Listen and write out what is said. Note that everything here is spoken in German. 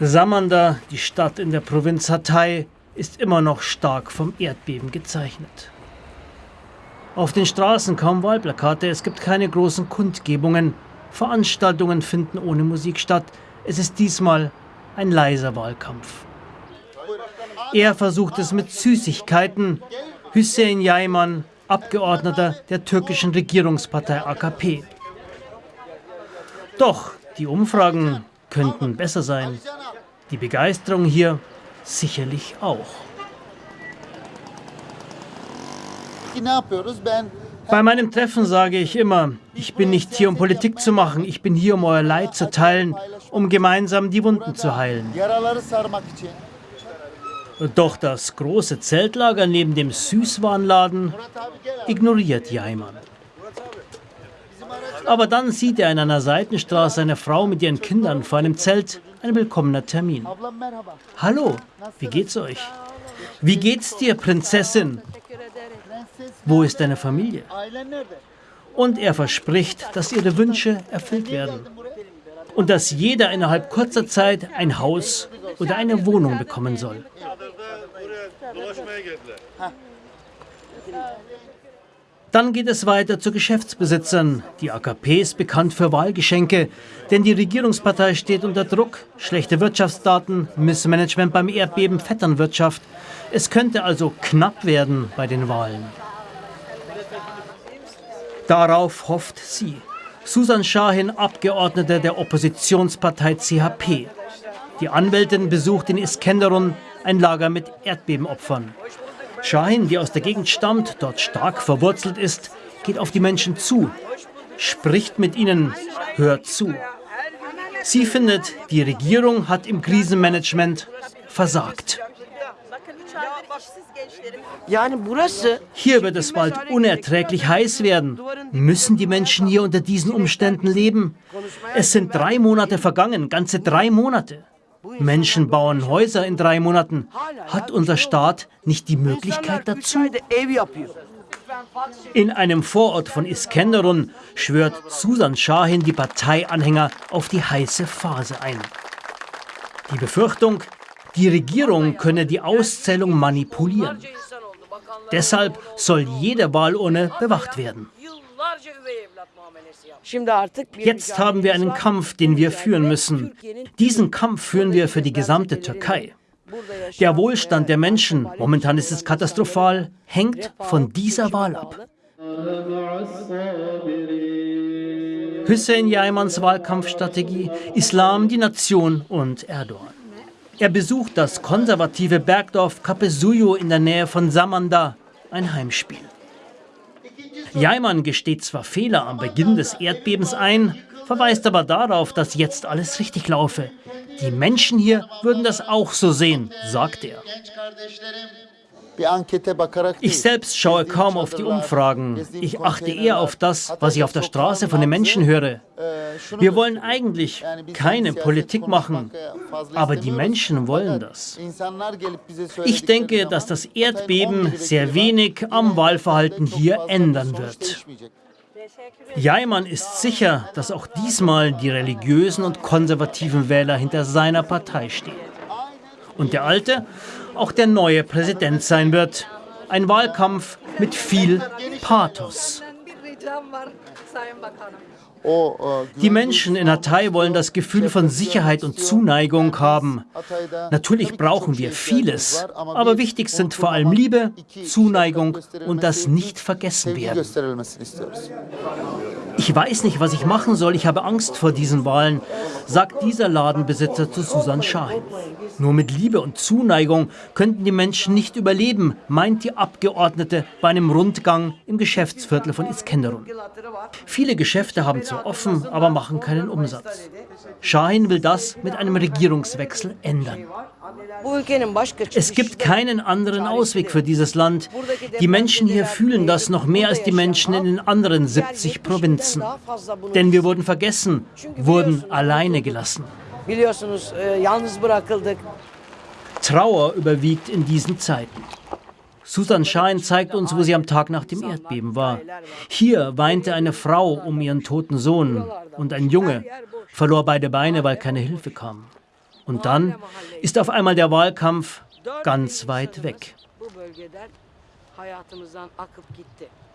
Samanda, die Stadt in der Provinz Hatay, ist immer noch stark vom Erdbeben gezeichnet. Auf den Straßen kaum Wahlplakate, es gibt keine großen Kundgebungen, Veranstaltungen finden ohne Musik statt. Es ist diesmal ein leiser Wahlkampf. Er versucht es mit Süßigkeiten. Hüseyin Yayman, Abgeordneter der türkischen Regierungspartei AKP. Doch die Umfragen könnten besser sein. Die Begeisterung hier sicherlich auch. Bei meinem Treffen sage ich immer, ich bin nicht hier, um Politik zu machen, ich bin hier, um euer Leid zu teilen, um gemeinsam die Wunden zu heilen. Doch das große Zeltlager neben dem Süßwarenladen ignoriert Jaiman. Aber dann sieht er in einer Seitenstraße eine Frau mit ihren Kindern vor einem Zelt. Ein willkommener Termin. Hallo, wie geht's euch? Wie geht's dir, Prinzessin? Wo ist deine Familie? Und er verspricht, dass ihre Wünsche erfüllt werden. Und dass jeder innerhalb kurzer Zeit ein Haus oder eine Wohnung bekommen soll. Dann geht es weiter zu Geschäftsbesitzern. Die AKP ist bekannt für Wahlgeschenke, denn die Regierungspartei steht unter Druck. Schlechte Wirtschaftsdaten, Missmanagement beim Erdbeben, Vetternwirtschaft. Es könnte also knapp werden bei den Wahlen. Darauf hofft sie. Susan Shahin, Abgeordnete der Oppositionspartei CHP. Die Anwältin besucht in Iskenderun ein Lager mit Erdbebenopfern. Shahin, die aus der Gegend stammt, dort stark verwurzelt ist, geht auf die Menschen zu, spricht mit ihnen, hört zu. Sie findet, die Regierung hat im Krisenmanagement versagt. Hier wird es bald unerträglich heiß werden. Müssen die Menschen hier unter diesen Umständen leben? Es sind drei Monate vergangen, ganze drei Monate. Menschen bauen Häuser in drei Monaten. Hat unser Staat nicht die Möglichkeit dazu? In einem Vorort von Iskenderun schwört Susan Shahin die Parteianhänger auf die heiße Phase ein. Die Befürchtung, die Regierung könne die Auszählung manipulieren. Deshalb soll jede Wahlurne bewacht werden. Jetzt haben wir einen Kampf, den wir führen müssen. Diesen Kampf führen wir für die gesamte Türkei. Der Wohlstand der Menschen, momentan ist es katastrophal, hängt von dieser Wahl ab. Hüseyin Jaimans Wahlkampfstrategie, Islam, die Nation und Erdogan. Er besucht das konservative Bergdorf Kapesuyo in der Nähe von Samanda, ein Heimspiel. Jaiman gesteht zwar Fehler am Beginn des Erdbebens ein, verweist aber darauf, dass jetzt alles richtig laufe. Die Menschen hier würden das auch so sehen, sagt er. Ich selbst schaue kaum auf die Umfragen. Ich achte eher auf das, was ich auf der Straße von den Menschen höre. Wir wollen eigentlich keine Politik machen, aber die Menschen wollen das. Ich denke, dass das Erdbeben sehr wenig am Wahlverhalten hier ändern wird. Jaiman ist sicher, dass auch diesmal die religiösen und konservativen Wähler hinter seiner Partei stehen. Und der alte, auch der neue Präsident sein wird. Ein Wahlkampf mit viel Pathos. Die Menschen in Hatay wollen das Gefühl von Sicherheit und Zuneigung haben. Natürlich brauchen wir vieles, aber wichtig sind vor allem Liebe, Zuneigung und das Nicht-Vergessen-Werden. Ich weiß nicht, was ich machen soll, ich habe Angst vor diesen Wahlen, sagt dieser Ladenbesitzer zu Susan Schein. Nur mit Liebe und Zuneigung könnten die Menschen nicht überleben, meint die Abgeordnete bei einem Rundgang im Geschäftsviertel von Iskenderun. Viele Geschäfte haben zwar offen, aber machen keinen Umsatz. Shahin will das mit einem Regierungswechsel ändern. Es gibt keinen anderen Ausweg für dieses Land. Die Menschen hier fühlen das noch mehr als die Menschen in den anderen 70 Provinzen. Denn wir wurden vergessen, wurden alleine gelassen. Trauer überwiegt in diesen Zeiten. Susan Schein zeigt uns, wo sie am Tag nach dem Erdbeben war. Hier weinte eine Frau um ihren toten Sohn und ein Junge verlor beide Beine, weil keine Hilfe kam. Und dann ist auf einmal der Wahlkampf ganz weit weg.